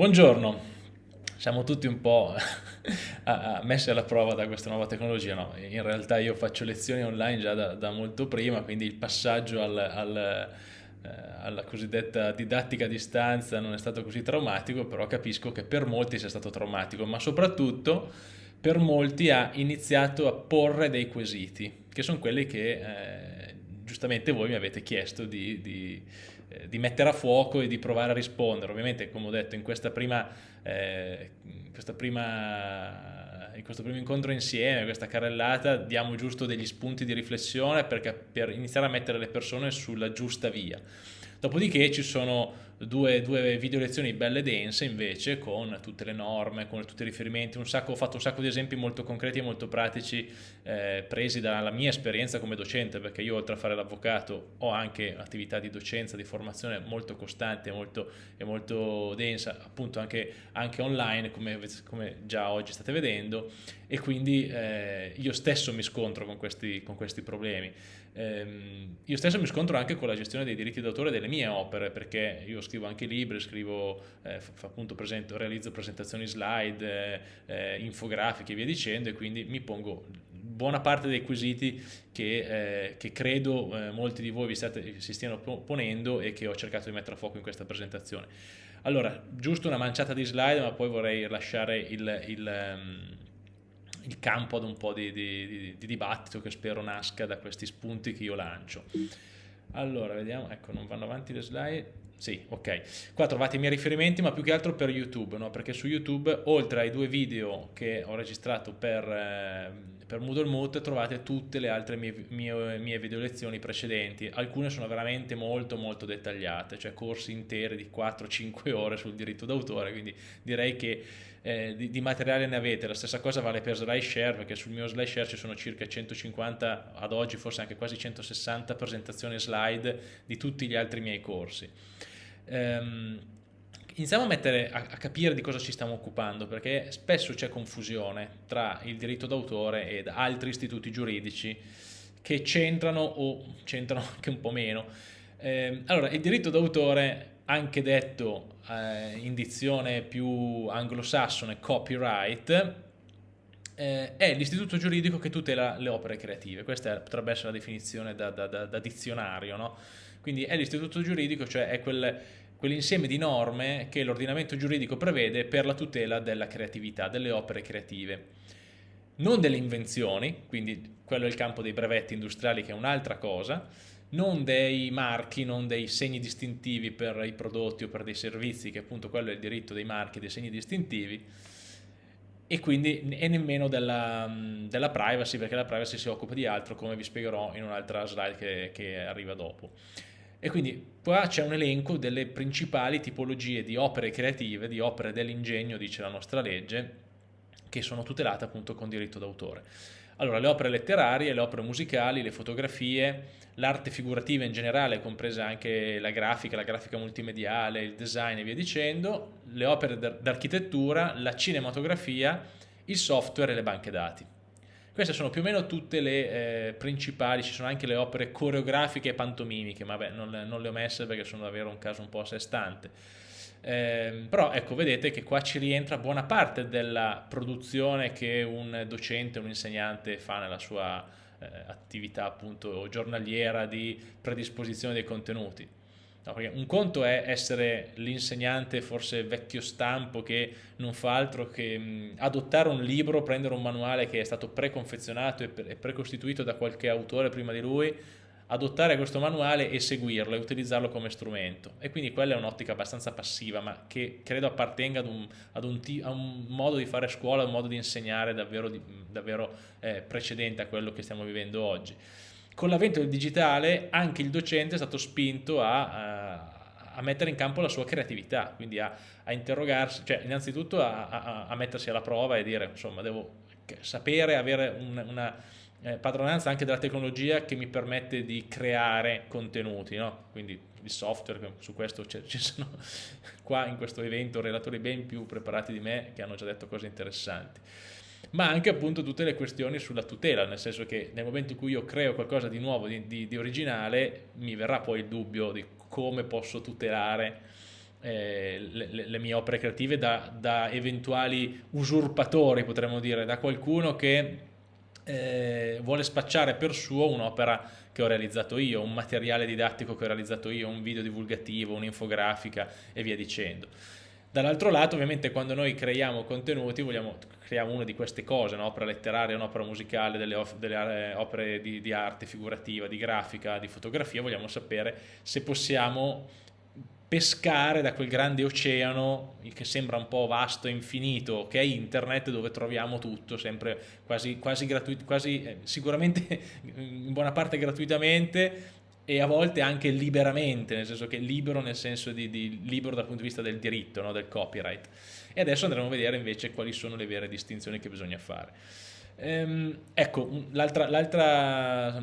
Buongiorno, siamo tutti un po' messi alla prova da questa nuova tecnologia, no? in realtà io faccio lezioni online già da, da molto prima, quindi il passaggio al, al, eh, alla cosiddetta didattica a distanza non è stato così traumatico, però capisco che per molti sia stato traumatico, ma soprattutto per molti ha iniziato a porre dei quesiti, che sono quelli che eh, giustamente voi mi avete chiesto di, di eh, di mettere a fuoco e di provare a rispondere. Ovviamente, come ho detto, in, prima, eh, questa prima, in questo primo incontro insieme, questa carrellata, diamo giusto degli spunti di riflessione perché, per iniziare a mettere le persone sulla giusta via. Dopodiché ci sono due, due video lezioni belle dense invece con tutte le norme, con tutti i riferimenti, un sacco, ho fatto un sacco di esempi molto concreti e molto pratici eh, presi dalla mia esperienza come docente perché io oltre a fare l'avvocato ho anche attività di docenza, di formazione molto costante molto, e molto densa appunto anche, anche online come, come, già oggi state vedendo e quindi eh, io stesso mi scontro con questi, con questi problemi. Eh, io stesso mi scontro anche con la gestione dei diritti d'autore delle mie opere perché io scrivo anche libri, scrivo, eh, appunto presento, realizzo presentazioni slide, eh, eh, infografiche e via dicendo e quindi mi pongo buona parte dei quesiti che, eh, che credo eh, molti di voi vi state, si stiano ponendo e che ho cercato di mettere a fuoco in questa presentazione. Allora, giusto una manciata di slide ma poi vorrei lasciare il, il um, il campo ad un po' di, di, di, dibattito che spero nasca da questi spunti che io lancio. Allora, vediamo, ecco, non vanno avanti le slide. Sì, ok. Qua trovate i miei riferimenti, ma più che altro per YouTube, no? perché su YouTube, oltre ai due video che ho registrato per, eh, per Moodle Mood, trovate tutte le altre mie, mie, mie video lezioni precedenti. Alcune sono veramente molto molto dettagliate, cioè corsi interi di 4-5 ore sul diritto d'autore, quindi direi che eh, di, di, materiale ne avete. La stessa cosa vale per SlideShare, perché sul mio SlideShare ci sono circa 150, ad oggi forse anche quasi 160 presentazioni slide di tutti gli altri miei corsi. Um, iniziamo a, mettere, a, a, capire di cosa ci stiamo occupando perché spesso c'è confusione tra il diritto d'autore ed altri istituti giuridici che c'entrano o c'entrano anche un po' meno. Eh, allora, il diritto d'autore, anche detto eh, in dizione più anglosassone copyright, eh, è l'istituto giuridico che tutela le opere creative. Questa potrebbe essere la definizione da, da, da, da dizionario, no? Quindi è l'istituto giuridico, cioè è quel, quell'insieme di norme che l'ordinamento giuridico prevede per la tutela della creatività, delle opere creative. Non delle invenzioni, quindi quello è il campo dei brevetti industriali che è un'altra cosa, non dei marchi, non dei segni distintivi per i prodotti o per dei servizi, che appunto quello è il diritto dei marchi dei segni distintivi, e quindi e nemmeno della, della, privacy, perché la privacy si occupa di altro, come vi spiegherò in un'altra slide che, che arriva dopo. E quindi qua c'è un elenco delle principali tipologie di opere creative, di opere dell'ingegno, dice la nostra legge, che sono tutelate appunto con diritto d'autore. Allora, le opere letterarie, le opere musicali, le fotografie, l'arte figurativa in generale, compresa anche la grafica, la grafica multimediale, il design e via dicendo, le opere d'architettura, la cinematografia, il software e le banche dati. Queste sono più o meno tutte le eh, principali, ci sono anche le opere coreografiche e pantomimiche, ma beh, non, non, le ho messe perché sono davvero un caso un po' a sé stante. Eh, però ecco, vedete che qua ci rientra buona parte della produzione che un docente, un insegnante fa nella sua eh, attività appunto giornaliera di predisposizione dei contenuti. No, un conto è essere l'insegnante forse vecchio stampo che non fa altro che mh, adottare un libro, prendere un manuale che è stato preconfezionato e, pre precostituito da qualche autore prima di lui, adottare questo manuale e seguirlo e utilizzarlo come strumento. E quindi quella è un'ottica abbastanza passiva, ma che credo appartenga ad un, ad un, a un modo di fare scuola, un modo di insegnare davvero, davvero eh, precedente a quello che stiamo vivendo oggi con l'avvento del digitale anche il docente è stato spinto a, a mettere in campo la sua creatività, quindi a, a interrogarsi, cioè innanzitutto a, a, mettersi alla prova e dire insomma devo sapere, avere un, una eh, padronanza anche della tecnologia che mi permette di creare contenuti, no? quindi il software, su questo ci sono qua in questo evento relatori ben più preparati di me che hanno già detto cose interessanti ma anche appunto tutte le questioni sulla tutela, nel senso che nel momento in cui io creo qualcosa di nuovo, di, di, di originale, mi verrà poi il dubbio di come posso tutelare eh, le, le, mie opere creative da, da, eventuali usurpatori, potremmo dire, da qualcuno che eh, vuole spacciare per suo un'opera che ho realizzato io, un materiale didattico che ho realizzato io, un video divulgativo, un'infografica e via dicendo. Dall'altro lato ovviamente quando noi creiamo contenuti vogliamo creiamo una di queste cose, un'opera letteraria, un'opera musicale, delle, delle opere di, di, arte figurativa, di grafica, di fotografia, vogliamo sapere se possiamo pescare da quel grande oceano che sembra un po' vasto e infinito che è internet dove troviamo tutto sempre quasi, quasi gratuito quasi eh, sicuramente in buona parte gratuitamente e a volte anche liberamente nel senso che libero nel senso di, di libero dal punto di vista del diritto no? del copyright e adesso andremo a vedere invece quali sono le vere distinzioni che bisogna fare ehm, ecco l'altra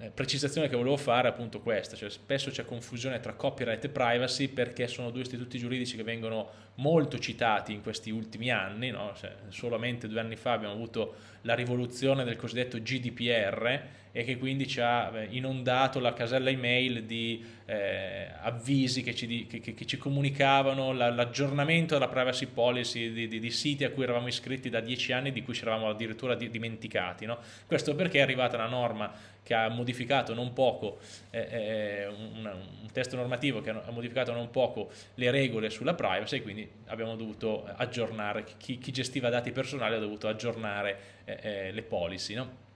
eh, precisazione che volevo fare è appunto questa, cioè spesso c'è confusione tra copyright e privacy perché sono due istituti giuridici che vengono molto citati in questi ultimi anni, no? cioè, solamente due anni fa abbiamo avuto la rivoluzione del cosiddetto GDPR e che quindi ci ha eh, inondato la casella email di eh, avvisi che ci, che, che ci comunicavano l'aggiornamento della privacy policy di, di, di, siti a cui eravamo iscritti da dieci anni di cui ci eravamo addirittura dimenticati. No? Questo perché è arrivata una norma che ha modificato non poco, eh, eh, un, un, testo normativo che ha modificato non poco le regole sulla privacy e quindi abbiamo dovuto aggiornare, chi, chi gestiva dati personali ha dovuto aggiornare eh, eh le policy. No?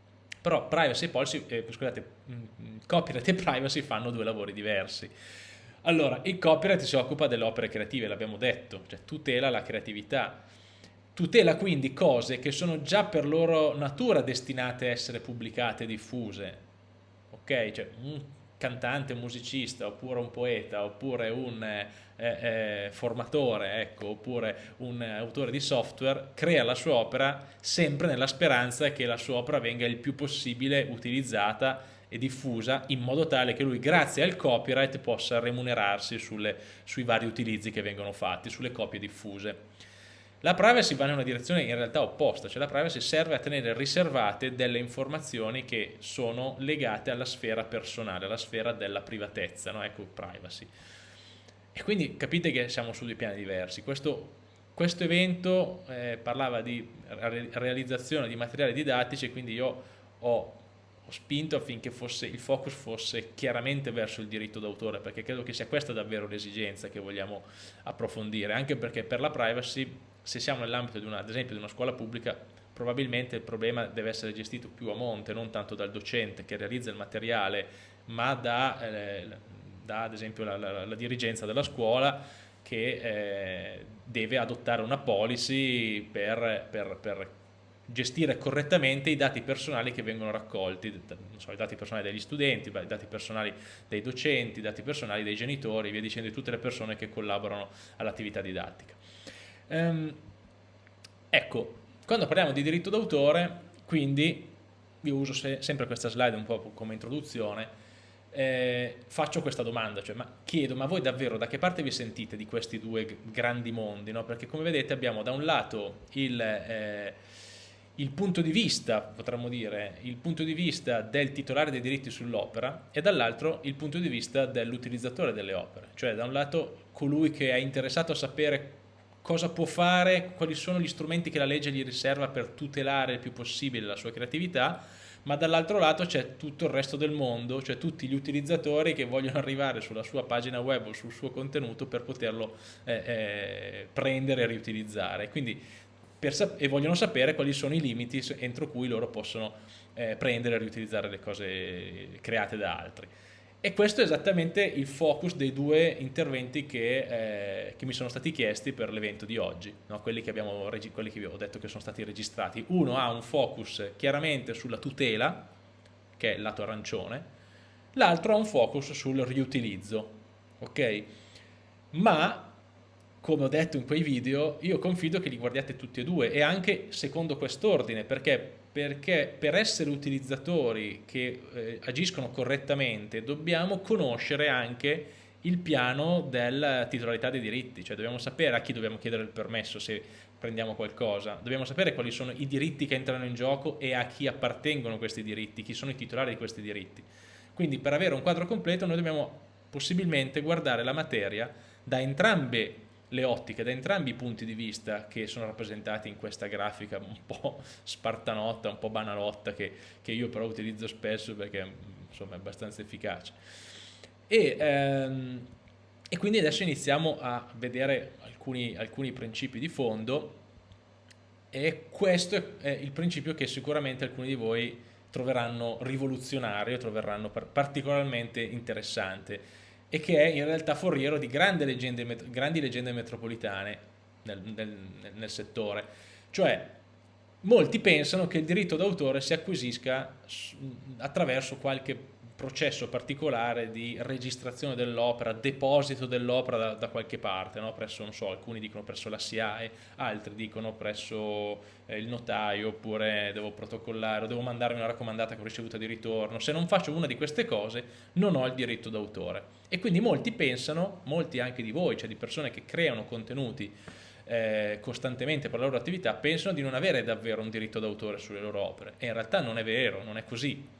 Però privacy e policy, eh, scusate, mm, mm, copyright e privacy fanno due lavori diversi. Allora, il copyright si occupa delle opere creative, l'abbiamo detto, cioè tutela la creatività, Tutela quindi cose che sono già per loro natura destinate a essere pubblicate e diffuse. Ok? Cioè un cantante, un musicista, oppure un poeta, oppure un eh, eh, formatore, ecco, oppure un autore di software, crea la sua opera sempre nella speranza che la sua opera venga il più possibile utilizzata e diffusa in modo tale che lui grazie al copyright possa remunerarsi sulle, sui vari utilizzi che vengono fatti, sulle copie diffuse. La privacy va in una direzione in realtà opposta, cioè la privacy serve a tenere riservate delle informazioni che sono legate alla sfera personale, alla sfera della privatezza, no? ecco privacy. E quindi capite che siamo su due piani diversi. Questo, questo evento eh, parlava di realizzazione di materiali didattici e quindi io ho, ho spinto affinché fosse, il focus fosse chiaramente verso il diritto d'autore perché credo che sia questa davvero l'esigenza che vogliamo approfondire, anche perché per la privacy se siamo nell'ambito ad esempio di una scuola pubblica probabilmente il problema deve essere gestito più a monte, non tanto dal docente che realizza il materiale, ma da, eh, da ad esempio la, la, la, dirigenza della scuola che eh, deve adottare una policy per, per, per, gestire correttamente i dati personali che vengono raccolti, so, i dati personali degli studenti, i dati personali dei docenti, i dati personali dei genitori, via dicendo di tutte le persone che collaborano all'attività didattica. Um, ecco, quando parliamo di diritto d'autore, quindi io uso se, sempre questa slide un po' come introduzione, eh, faccio questa domanda, cioè ma chiedo, ma voi davvero da che parte vi sentite di questi due grandi mondi? No? Perché come vedete abbiamo da un lato il, eh, il punto di vista, potremmo dire, il punto di vista del titolare dei diritti sull'opera e dall'altro il punto di vista dell'utilizzatore delle opere, cioè da un lato colui che è interessato a sapere cosa può fare, quali sono gli strumenti che la legge gli riserva per tutelare il più possibile la sua creatività, ma dall'altro lato c'è tutto il resto del mondo, cioè tutti gli utilizzatori che vogliono arrivare sulla sua pagina web o sul suo contenuto per poterlo eh, eh, prendere e riutilizzare. Quindi, e vogliono sapere quali sono i limiti entro cui loro possono eh, prendere e riutilizzare le cose create da altri. E questo è esattamente il focus dei due interventi che, eh, che mi sono stati chiesti per l'evento di oggi, no? quelli, che abbiamo, quelli che vi ho detto che sono stati registrati. Uno ha un focus chiaramente sulla tutela, che è il lato arancione, l'altro ha un focus sul riutilizzo, ok? Ma, come ho detto in quei video, io confido che li guardiate tutti e due e anche secondo quest'ordine, perché perché per essere utilizzatori che eh, agiscono correttamente dobbiamo conoscere anche il piano della titolarità dei diritti, cioè dobbiamo sapere a chi dobbiamo chiedere il permesso se prendiamo qualcosa, dobbiamo sapere quali sono i diritti che entrano in gioco e a chi appartengono questi diritti, chi sono i titolari di questi diritti. Quindi per avere un quadro completo noi dobbiamo possibilmente guardare la materia, da entrambe le ottiche, da entrambi i punti di vista che sono rappresentati in questa grafica un po' spartanotta, un po' banalotta, che, che io però utilizzo spesso perché insomma, è abbastanza efficace. E, ehm, e, quindi adesso iniziamo a vedere alcuni, alcuni principi di fondo e questo è il principio che sicuramente alcuni di voi troveranno rivoluzionario, troveranno particolarmente interessante e che è in realtà foriero di grandi leggende, grandi leggende metropolitane nel, nel, nel settore. Cioè, molti pensano che il diritto d'autore si acquisisca attraverso qualche processo particolare di registrazione dell'opera, deposito dell'opera da, da, qualche parte, no? presso, non so, alcuni dicono presso la SIAE, altri dicono presso eh, il notaio, oppure devo protocollare, o devo mandarmi una raccomandata con ricevuta di ritorno. Se non faccio una di queste cose non ho il diritto d'autore. E quindi molti pensano, molti anche di voi, cioè di persone che creano contenuti eh, costantemente per la loro attività, pensano di non avere davvero un diritto d'autore sulle loro opere. E in realtà non è vero, non è così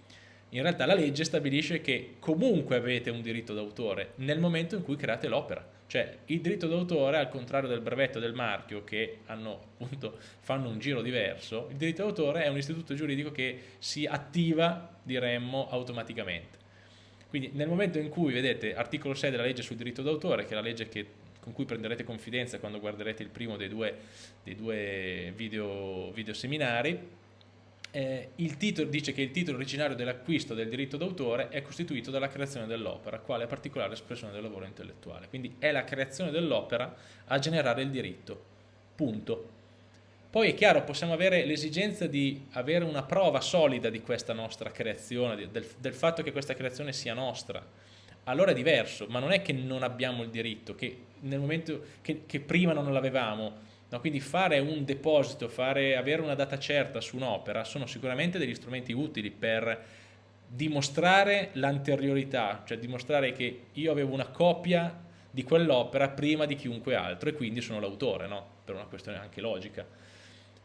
in realtà la legge stabilisce che comunque avete un diritto d'autore nel momento in cui create l'opera. Cioè il diritto d'autore, al contrario del brevetto del marchio, che hanno, appunto, fanno un giro diverso, il diritto d'autore è un istituto giuridico che si attiva, diremmo, automaticamente. Quindi nel momento in cui, vedete, articolo 6 della legge sul diritto d'autore, che è la legge che, con cui prenderete confidenza quando guarderete il primo dei due, dei due video, video seminari, eh, titolo dice che il titolo originario dell'acquisto del diritto d'autore è costituito dalla creazione dell'opera, quale particolare espressione del lavoro intellettuale. Quindi è la creazione dell'opera a generare il diritto. Punto. Poi è chiaro, possiamo avere l'esigenza di avere una prova solida di questa nostra creazione, del, del fatto che questa creazione sia nostra. Allora è diverso, ma non è che non abbiamo il diritto, che nel momento che, che prima non l'avevamo, No, quindi fare un deposito, fare, avere una data certa su un'opera sono sicuramente degli strumenti utili per dimostrare l'anteriorità, cioè dimostrare che io avevo una copia di quell'opera prima di chiunque altro e quindi sono l'autore, no? per una questione anche logica.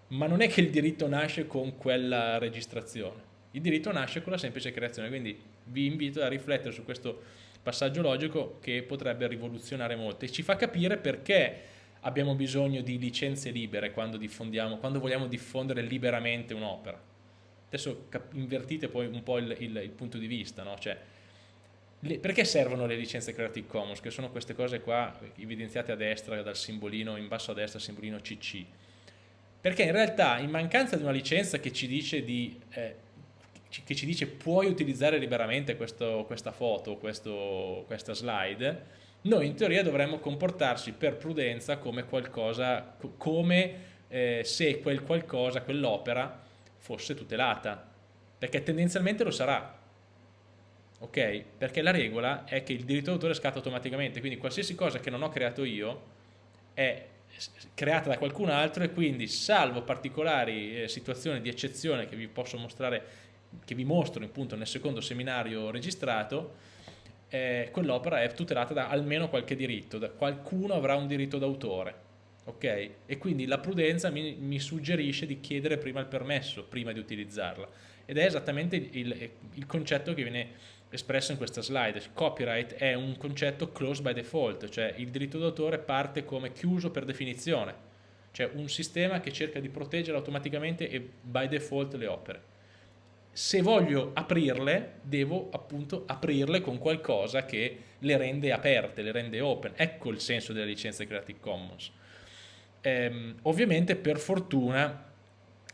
Ma non è che il diritto nasce con quella registrazione, il diritto nasce con la semplice creazione, quindi vi invito a riflettere su questo passaggio logico che potrebbe rivoluzionare molto e ci fa capire perché abbiamo bisogno di licenze libere quando quando vogliamo diffondere liberamente un'opera. Adesso invertite poi un po' il, il, il punto di vista, no? Cioè, le, perché servono le licenze Creative Commons? Che sono queste cose qua evidenziate a destra dal simbolino, in basso a destra simbolino CC. Perché in realtà in mancanza di una licenza che ci dice, di, eh, che ci dice puoi utilizzare liberamente questo, questa foto, questo, questa slide, noi in teoria dovremmo comportarci per prudenza come qualcosa, come eh, se quel qualcosa, quell'opera fosse tutelata, perché tendenzialmente lo sarà, ok? Perché la regola è che il diritto d'autore scatta automaticamente, quindi qualsiasi cosa che non ho creato io è creata da qualcun altro e quindi salvo particolari eh, situazioni di eccezione che vi posso mostrare, che vi mostro appunto nel secondo seminario registrato, eh, quell'opera è tutelata da almeno qualche diritto, da qualcuno avrà un diritto d'autore. ok? E quindi la prudenza mi, mi, suggerisce di chiedere prima il permesso, prima di utilizzarla. Ed è esattamente il, il concetto che viene espresso in questa slide. Copyright è un concetto closed by default, cioè il diritto d'autore parte come chiuso per definizione, cioè un sistema che cerca di proteggere automaticamente e by default le opere se voglio aprirle, devo appunto aprirle con qualcosa che le rende aperte, le rende open. Ecco il senso della licenza Creative Commons. Ehm, ovviamente, per fortuna,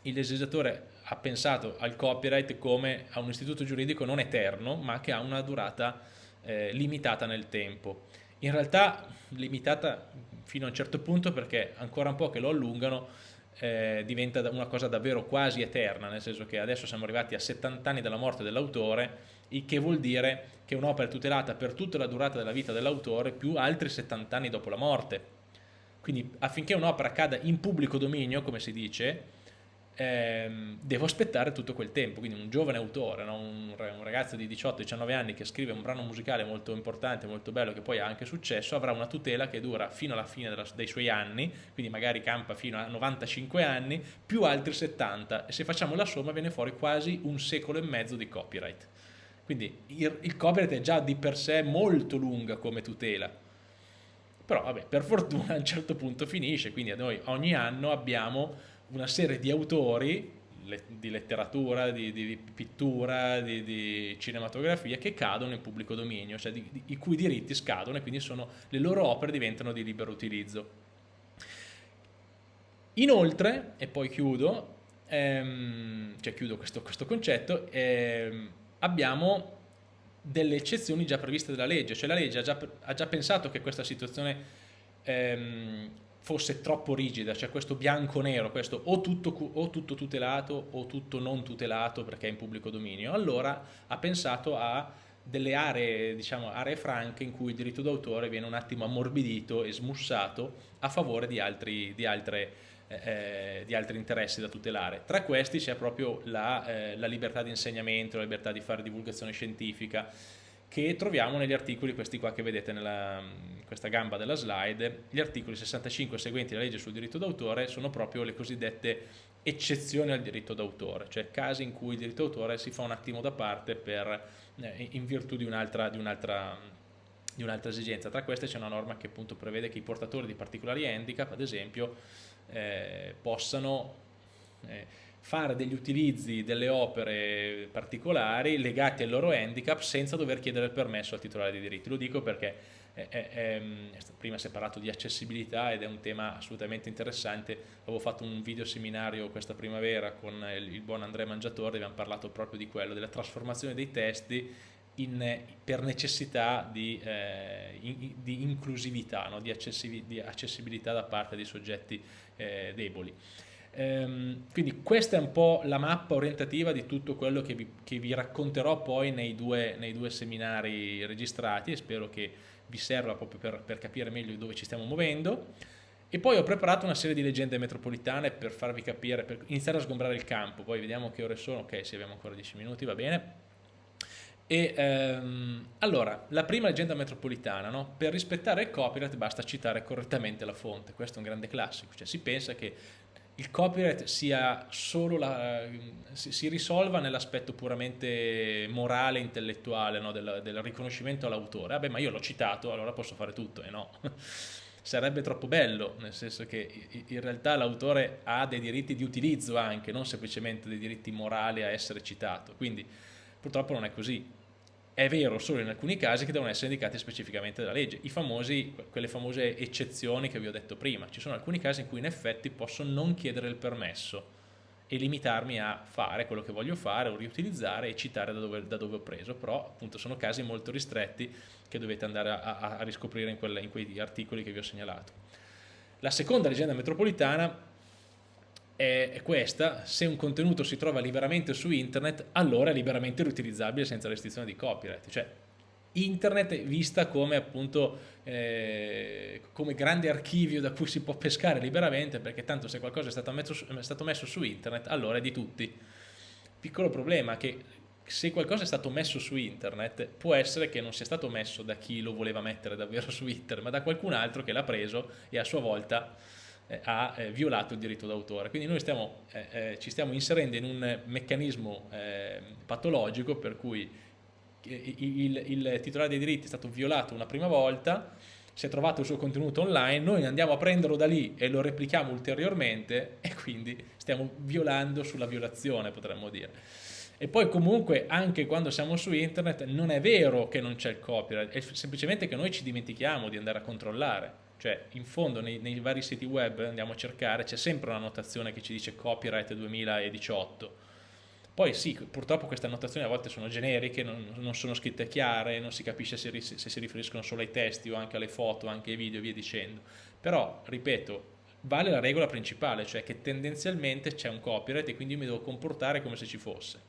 il legislatore ha pensato al copyright come a un istituto giuridico non eterno, ma che ha una durata eh, limitata nel tempo. In realtà limitata fino a un certo punto perché ancora un po' che lo allungano eh, diventa una cosa davvero quasi eterna, nel senso che adesso siamo arrivati a 70 anni dalla morte dell'autore, il che vuol dire che un'opera è tutelata per tutta la durata della vita dell'autore più altri 70 anni dopo la morte. Quindi affinché un'opera cada in pubblico dominio, come si dice, ehm, devo aspettare tutto quel tempo, quindi un giovane autore, no? un, un, ragazzo di 18-19 anni che scrive un brano musicale molto importante, molto bello, che poi ha anche successo, avrà una tutela che dura fino alla fine della, dei suoi anni, quindi magari campa fino a 95 anni, più altri 70, e se facciamo la somma viene fuori quasi un secolo e mezzo di copyright. Quindi il, il copyright è già di per sé molto lunga come tutela, Però vabbè, per fortuna a un certo punto finisce, quindi noi ogni anno abbiamo una serie di autori di letteratura, di, di, di pittura, di, di, cinematografia che cadono in pubblico dominio, cioè i cui diritti scadono e quindi sono, le loro opere diventano di libero utilizzo. Inoltre, e poi chiudo, ehm, cioè chiudo questo, questo concetto, ehm, abbiamo delle eccezioni già previste dalla legge, cioè la legge ha già, ha già pensato che questa situazione ehm, fosse troppo rigida, cioè questo bianco-nero, questo o tutto, o tutto tutelato o tutto non tutelato perché è in pubblico dominio, allora ha pensato a delle aree, diciamo, aree franche in cui il diritto d'autore viene un attimo ammorbidito e smussato a favore di, altri, di, altre, eh, di altri interessi da tutelare. Tra questi c'è proprio la, eh, la libertà di insegnamento, la libertà di fare divulgazione scientifica, che troviamo negli articoli, questi qua che vedete nella questa gamba della slide, gli articoli 65 e seguenti della legge sul diritto d'autore sono proprio le cosiddette eccezioni al diritto d'autore, cioè casi in cui il diritto d'autore si fa un attimo da parte per, eh, in virtù di un'altra un un esigenza. Tra queste c'è una norma che appunto prevede che i portatori di particolari handicap, ad esempio, eh, possano eh, fare degli utilizzi delle opere particolari legati al loro handicap senza dover chiedere il permesso al titolare dei diritti. Lo dico perché è, è, è, prima si è parlato di accessibilità ed è un tema assolutamente interessante. Avevo fatto un video seminario questa primavera con il, il buon Andrea Mangiatore, abbiamo parlato proprio di quello, della trasformazione dei testi in, per necessità di, eh, in, di inclusività, no? di, accessibilità, di, accessibilità da parte dei soggetti eh, deboli. Ehm, quindi questa è un po' la mappa orientativa di tutto quello che vi, che vi racconterò poi nei due, nei due, seminari registrati e spero che vi serva proprio per, per capire meglio dove ci stiamo muovendo. E poi ho preparato una serie di leggende metropolitane per farvi capire, per iniziare a sgombrare il campo, poi vediamo che ore sono, ok, se abbiamo ancora 10 minuti, va bene. E ehm, allora, la prima leggenda metropolitana, no? per rispettare il copyright basta citare correttamente la fonte, questo è un grande classico, cioè si pensa che il copyright sia solo la, si, si risolva nell'aspetto puramente morale, intellettuale, no? del, del, riconoscimento all'autore. Vabbè, ma io l'ho citato, allora posso fare tutto, e no. Sarebbe troppo bello, nel senso che in realtà l'autore ha dei diritti di utilizzo anche, non semplicemente dei diritti morali a essere citato. Quindi purtroppo non è così è vero solo in alcuni casi che devono essere indicati specificamente dalla legge, famosi, quelle famose eccezioni che vi ho detto prima, ci sono alcuni casi in cui in effetti posso non chiedere il permesso e limitarmi a fare quello che voglio fare o riutilizzare e citare da dove, da dove ho preso, però appunto sono casi molto ristretti che dovete andare a, a, a riscoprire in, quelle, in quei articoli che vi ho segnalato. La seconda leggenda metropolitana è questa, se un contenuto si trova liberamente su internet, allora è liberamente riutilizzabile senza restrizione di copyright. Cioè, internet vista come appunto eh, come grande archivio da cui si può pescare liberamente perché tanto se qualcosa è stato messo, è stato messo su internet allora è di tutti piccolo problema che se qualcosa è stato messo su internet può essere che non sia stato messo da chi lo voleva mettere davvero su internet ma da qualcun altro che l'ha preso e a sua volta eh, ha eh, violato il diritto d'autore. Quindi noi stiamo, eh, eh, ci stiamo inserendo in un meccanismo eh, patologico per cui il, il, titolare dei diritti è stato violato una prima volta, si è trovato il suo contenuto online, noi andiamo a prenderlo da lì e lo replichiamo ulteriormente e quindi stiamo violando sulla violazione potremmo dire. E poi comunque anche quando siamo su internet non è vero che non c'è il copyright, è semplicemente che noi ci dimentichiamo di andare a controllare cioè in fondo nei, nei vari siti web andiamo a cercare, c'è sempre una notazione che ci dice copyright 2018, poi sì, purtroppo queste annotazioni a volte sono generiche, non, non sono scritte chiare, non si capisce se, se, si riferiscono solo ai testi o anche alle foto, anche ai video e via dicendo. Però, ripeto, vale la regola principale, cioè che tendenzialmente c'è un copyright e quindi io mi devo comportare come se ci fosse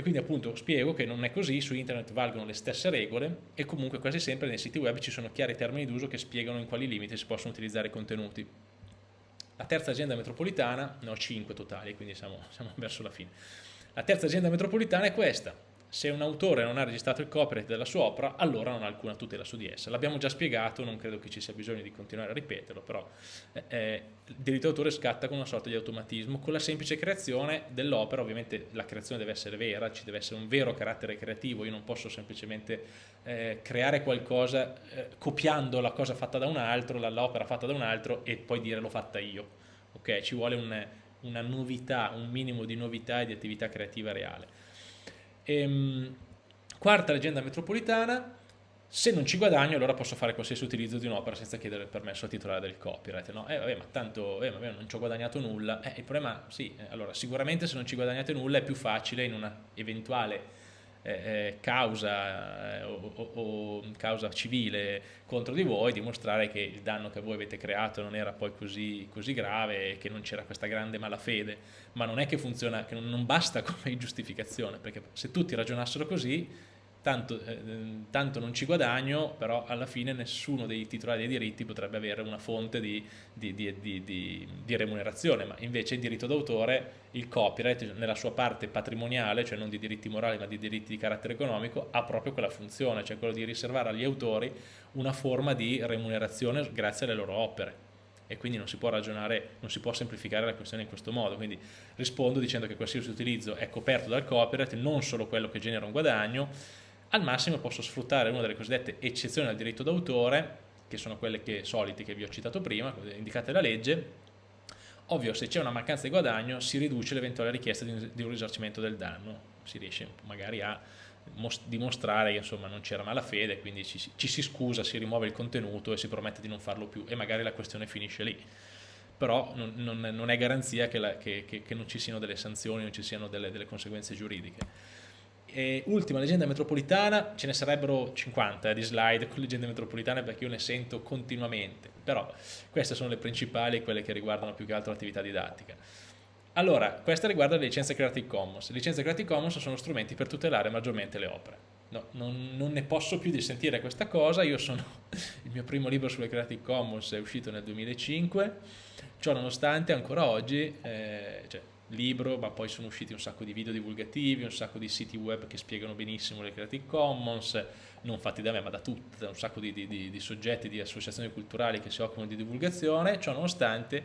e quindi appunto spiego che non è così, su internet valgono le stesse regole e comunque quasi sempre nei siti web ci sono chiari termini d'uso che spiegano in quali limiti si possono utilizzare i contenuti. La terza azienda metropolitana, ne ho 5 totali, quindi siamo, siamo verso la fine. La terza azienda metropolitana è questa, se un autore non ha registrato il copyright della sua opera, allora non ha alcuna tutela su di essa. L'abbiamo già spiegato, non credo che ci sia bisogno di continuare a ripeterlo, però eh, eh il diritto d'autore scatta con una sorta di automatismo, con la semplice creazione dell'opera, ovviamente la creazione deve essere vera, ci deve essere un vero carattere creativo, io non posso semplicemente eh, creare qualcosa eh, copiando la cosa fatta da un altro, l'opera fatta da un altro e poi dire l'ho fatta io. Ok, ci vuole un, una novità, un minimo di novità e di attività creativa reale. Ehm, quarta leggenda metropolitana, se non ci guadagno allora posso fare qualsiasi utilizzo di un'opera senza chiedere il permesso al titolare del copyright, no? Eh vabbè ma tanto eh, vabbè, non ci ho guadagnato nulla, eh, il problema sì, eh, allora sicuramente se non ci guadagnate nulla è più facile in una eventuale eh, eh, causa o, o, o, causa civile contro di voi dimostrare che il danno che voi avete creato non era poi così, così grave e che non c'era questa grande malafede. Ma non è che funziona, che non, non basta come giustificazione perché se tutti ragionassero così tanto, eh, tanto, non ci guadagno, però alla fine nessuno dei titolari dei diritti potrebbe avere una fonte di, di, di, di remunerazione, ma invece il diritto d'autore, il copyright nella sua parte patrimoniale, cioè non di diritti morali ma di diritti di carattere economico, ha proprio quella funzione, cioè quello di riservare agli autori una forma di remunerazione grazie alle loro opere. E quindi non si può ragionare, non si può semplificare la questione in questo modo, quindi rispondo dicendo che qualsiasi utilizzo è coperto dal copyright, non solo quello che genera un guadagno, al massimo posso sfruttare una delle cosiddette eccezioni al diritto d'autore, che sono quelle che, solite che vi ho citato prima, indicate dalla legge, ovvio se c'è una mancanza di guadagno si riduce l'eventuale richiesta di, di un risarcimento del danno, si riesce magari a dimostrare che insomma non c'era malafede, quindi ci, ci, si scusa, si rimuove il contenuto e si promette di non farlo più e magari la questione finisce lì. Però non, non, non è garanzia che, la, che, che, che, non ci siano delle sanzioni, non ci siano delle, delle conseguenze giuridiche. E ultima leggenda metropolitana, ce ne sarebbero 50 eh, di slide con leggende metropolitane perché io ne sento continuamente, però queste sono le principali, quelle che riguardano più che altro l'attività didattica. Allora, questa riguarda le licenze Creative Commons. Le licenze Creative Commons sono strumenti per tutelare maggiormente le opere. No, non, non, ne posso più di sentire questa cosa, io sono, il mio primo libro sulle Creative Commons è uscito nel 2005, ciò nonostante ancora oggi, eh, cioè, libro, ma poi sono usciti un sacco di video divulgativi, un sacco di siti web che spiegano benissimo le Creative Commons, non fatti da me ma da tutti, da un sacco di, di, di soggetti, di associazioni culturali che si occupano di divulgazione, ciò nonostante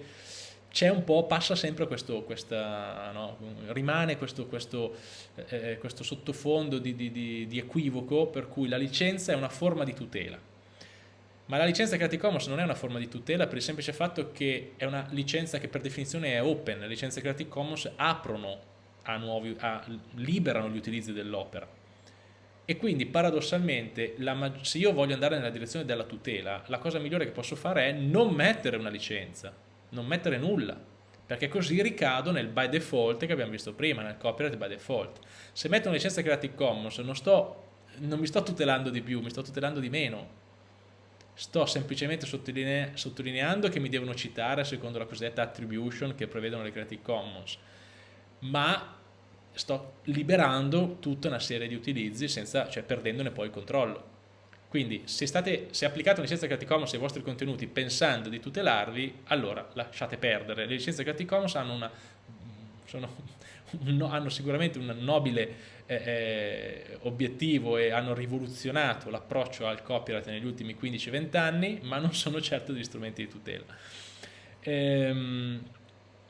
c'è un po', passa sempre questo, questa, no, rimane questo, questo, eh, questo sottofondo di, di, di equivoco per cui la licenza è una forma di tutela ma la licenza Creative Commons non è una forma di tutela per il semplice fatto che è una licenza che per definizione è open, le licenze Creative Commons aprono a nuovi, a, liberano gli utilizzi dell'opera. E quindi paradossalmente la, se io voglio andare nella direzione della tutela la cosa migliore che posso fare è non mettere una licenza, non mettere nulla perché così ricado nel by default che abbiamo visto prima, nel copyright by default. Se metto una licenza Creative Commons non, sto, non mi sto tutelando di più, mi sto tutelando di meno sto semplicemente sottoline sottolineando che mi devono citare secondo la cosiddetta attribution che prevedono le Creative Commons, ma sto liberando tutta una serie di utilizzi senza, cioè perdendone poi il controllo. Quindi se, state, se applicate una licenza Creative Commons ai vostri contenuti pensando di tutelarvi, allora lasciate perdere. Le licenze Creative Commons hanno, una, sono, hanno sicuramente un nobile eh, eh, obiettivo e hanno rivoluzionato l'approccio al copyright negli ultimi 15-20 anni, ma non sono certo degli strumenti di tutela. Ehm,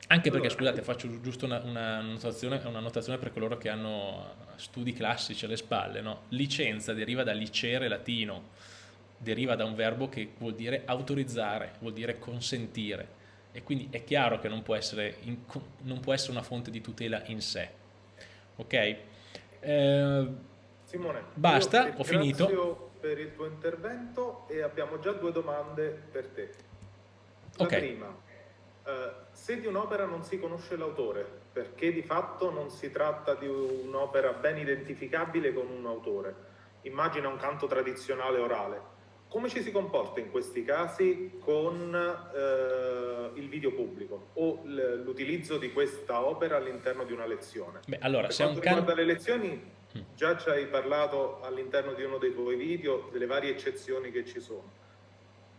anche perché, scusate, faccio giusto una, una, notazione, una, notazione, per coloro che hanno studi classici alle spalle. No? Licenza deriva da licere latino, deriva da un verbo che vuol dire autorizzare, vuol dire consentire. E quindi è chiaro che non può essere, in, non può essere una fonte di tutela in sé. Ok? Eh, Simone, basta, ho finito. Grazie per il tuo intervento e abbiamo già due domande per te. La okay. prima, eh, se di un'opera non si conosce l'autore, perché di fatto non si tratta di un'opera ben identificabile con un autore, immagina un canto tradizionale orale, come ci si comporta in questi casi con eh, il video pubblico o l'utilizzo di questa opera all'interno di una lezione? Beh, allora, per se quanto riguarda can... le lezioni, mm. già ci hai parlato all'interno di uno dei tuoi video delle varie eccezioni che ci sono.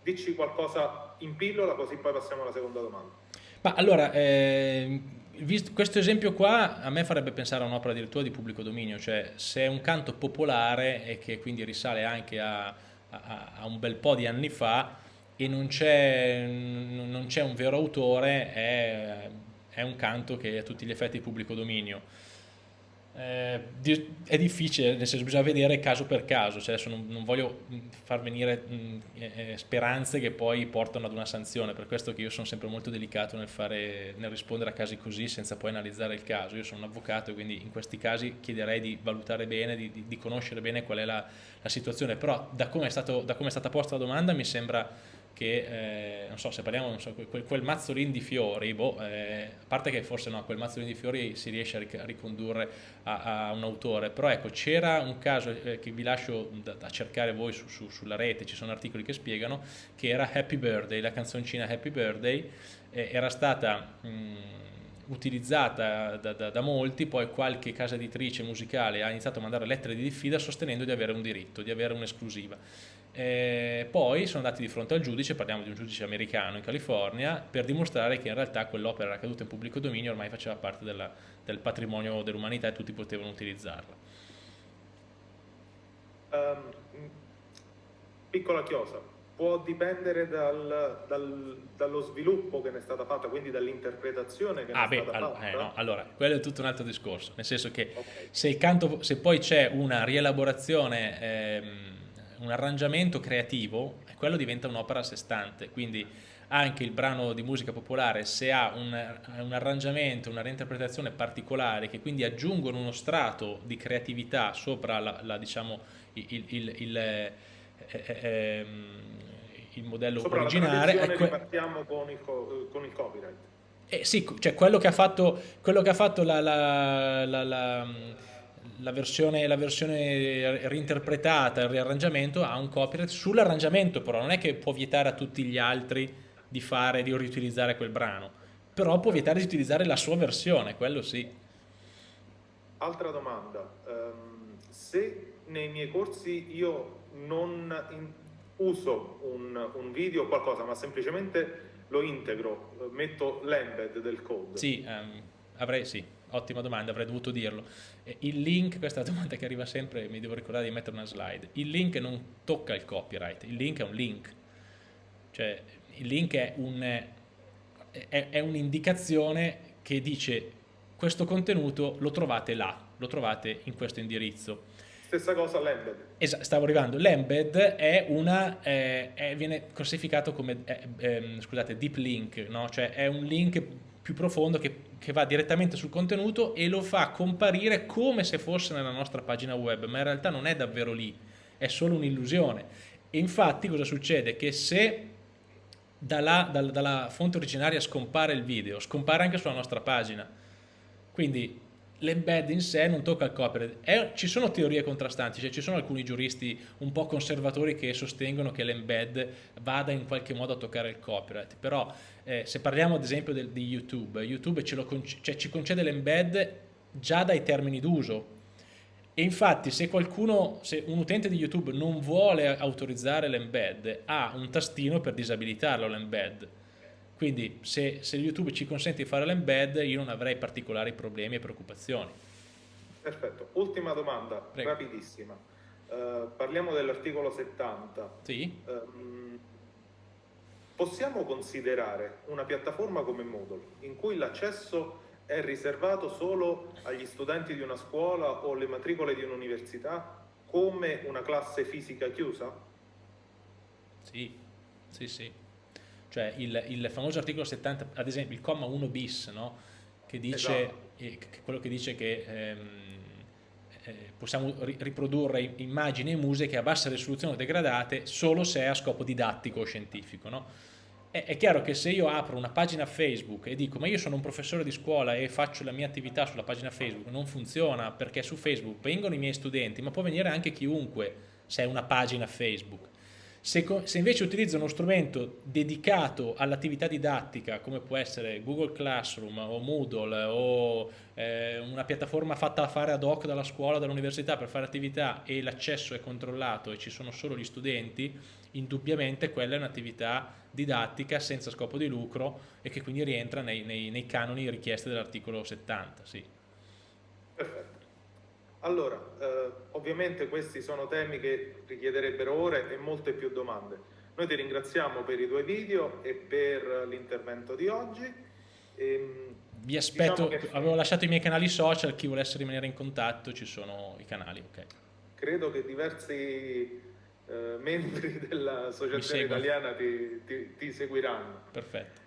dici qualcosa in pillola così poi passiamo alla seconda domanda. Ma allora, eh, visto, questo esempio qua a me farebbe pensare a un'opera addirittura di pubblico dominio, cioè se è un canto popolare e che quindi risale anche a, a, un bel po' di anni fa e non c'è un vero autore, è, è un canto che è a tutti gli effetti pubblico dominio eh, è difficile, nel senso bisogna vedere caso per caso, cioè non, non, voglio far venire mh, eh, speranze che poi portano ad una sanzione, per questo che io sono sempre molto delicato nel, fare, nel rispondere a casi così senza poi analizzare il caso, io sono un avvocato quindi in questi casi chiederei di valutare bene, di, di, di conoscere bene qual è la, la situazione, però da come, è stato, da come è stata posta la domanda mi sembra che, eh, non so, se parliamo, so, quel, quel, mazzolino di fiori, boh, eh, a parte che forse no, quel mazzolino di fiori si riesce a, ricondurre a, a un autore, però ecco, c'era un caso eh, che vi lascio da, da cercare voi su, su, sulla rete, ci sono articoli che spiegano, che era Happy Birthday, la canzoncina Happy Birthday, era stata... Mh, utilizzata da, da, da, molti, poi qualche casa editrice musicale ha iniziato a mandare lettere di diffida sostenendo di avere un diritto, di avere un'esclusiva. Eh, poi sono andati di fronte al giudice, parliamo di un giudice americano in California, per dimostrare che in realtà quell'opera era caduta in pubblico dominio, ormai faceva parte della, del patrimonio dell'umanità e tutti potevano utilizzarla. Um, piccola chiosa, può dipendere dal, dal, dallo sviluppo che ne è stata fatta, quindi dall'interpretazione che ah, ne è beh, stata fatta? Eh, no, allora, quello è tutto un altro discorso, nel senso che okay. se, canto, se, poi c'è una rielaborazione... Ehm, un arrangiamento creativo, quello diventa un'opera a sé stante, quindi anche il brano di musica popolare se ha un, un, arrangiamento, una reinterpretazione particolare che quindi aggiungono uno strato di creatività sopra la, la, diciamo, il, il, il, eh, eh, ehm, il modello sopra originale. Sopra la partiamo con il, con il copyright. Eh, sì, cioè quello che ha fatto, quello che ha fatto la, la, la versione, la versione reinterpretata, il riarrangiamento ha un copyright sull'arrangiamento però, non è che può vietare a tutti gli altri di fare, di riutilizzare quel brano, però può vietare di utilizzare la sua versione, quello sì. Altra domanda, um, se nei miei corsi io non in, uso un, un video o qualcosa, ma semplicemente lo integro, metto l'embed del code. Sì, um, avrei sì ottima domanda, avrei dovuto dirlo. Il link, questa è la domanda che arriva sempre, mi devo ricordare di mettere una slide, il link non tocca il copyright, il link è un link, cioè il link è un'indicazione un che dice questo contenuto lo trovate là, lo trovate in questo indirizzo. Stessa cosa l'embed. Esatto, stavo arrivando. L'embed è una, eh, è, viene classificato come, eh, eh, scusate, deep link, no? cioè è un link più profondo che, che, va direttamente sul contenuto e lo fa comparire come se fosse nella nostra pagina web, ma in realtà non è davvero lì, è solo un'illusione. Infatti cosa succede? Che se dalla, dalla, dalla fonte originaria scompare il video, scompare anche sulla nostra pagina. Quindi l'embed in sé non tocca il copyright. È, ci sono teorie contrastanti, cioè ci sono alcuni giuristi un po' conservatori che sostengono che l'embed vada in qualche modo a toccare il copyright, però eh, se parliamo ad esempio del, di YouTube, YouTube conc cioè, ci concede l'embed già dai termini d'uso e infatti se qualcuno, se un utente di YouTube non vuole autorizzare l'embed ha un tastino per disabilitarlo l'embed quindi se, se, YouTube ci consente di fare l'embed io non avrei particolari problemi e preoccupazioni. Perfetto, ultima domanda, Prego. rapidissima. Uh, parliamo dell'articolo 70. Sì. Um, possiamo considerare una piattaforma come Moodle in cui l'accesso è riservato solo agli studenti di una scuola o le matricole di un'università come una classe fisica chiusa? Sì, sì, sì cioè il, il, famoso articolo 70, ad esempio il comma 1 bis, no? che dice, esatto. eh, quello che dice che ehm, eh, possiamo ri riprodurre immagini e musiche a bassa risoluzione o degradate solo se è a scopo didattico o scientifico. No? È, è, chiaro che se io apro una pagina Facebook e dico ma io sono un professore di scuola e faccio la mia attività sulla pagina Facebook, non funziona perché su Facebook vengono i miei studenti, ma può venire anche chiunque se è una pagina Facebook se, se, invece utilizzo uno strumento dedicato all'attività didattica, come può essere Google Classroom o Moodle o eh, una piattaforma fatta a fare ad hoc dalla scuola, dall'università per fare attività e l'accesso è controllato e ci sono solo gli studenti, indubbiamente quella è un'attività didattica senza scopo di lucro e che quindi rientra nei, nei, nei canoni richiesti dall'articolo 70. Sì. Perfetto. Allora, eh, ovviamente questi sono temi che richiederebbero ore e molte più domande. Noi ti ringraziamo per i tuoi video e per l'intervento di oggi. E, ehm, Vi aspetto, diciamo che... avevo lasciato i miei canali social, chi volesse rimanere in contatto ci sono i canali. Okay. Credo che diversi eh, membri dell'Associazione Italiana ti, ti, ti seguiranno. Perfetto.